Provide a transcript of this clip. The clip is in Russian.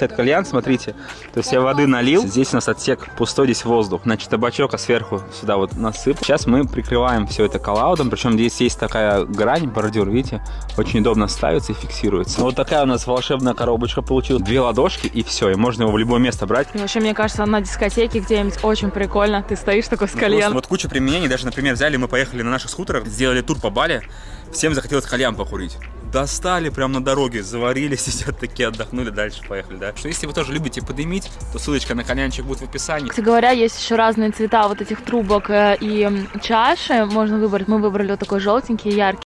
Это кальян, смотрите. То есть я воды налил, здесь у нас отсек пустой, здесь воздух. Значит, табачок, а сверху сюда вот насып. Сейчас мы прикрываем все это коллаудом, причем здесь есть такая грань, бордюр, видите, очень удобно ставится и фиксируется. Вот такая у нас волшебная коробочка получилась. Две ладошки и все, и можно его в любое место брать. И вообще, мне кажется, на дискотеке где-нибудь очень прикольно. Ты стоишь такой с Просто кальяном. вот куча применений, даже, например, взяли, мы поехали на наших скутерах, сделали тур по Бали, всем захотелось кальян покурить. Достали прям на дороге, заварили, сидят такие, отдохнули, дальше поехали, да. Что если вы тоже любите подымить, то ссылочка на кальянчик будет в описании. Кстати говоря, есть еще разные цвета вот этих трубок э, и чаши. Можно выбрать. Мы выбрали вот такой желтенький, яркий.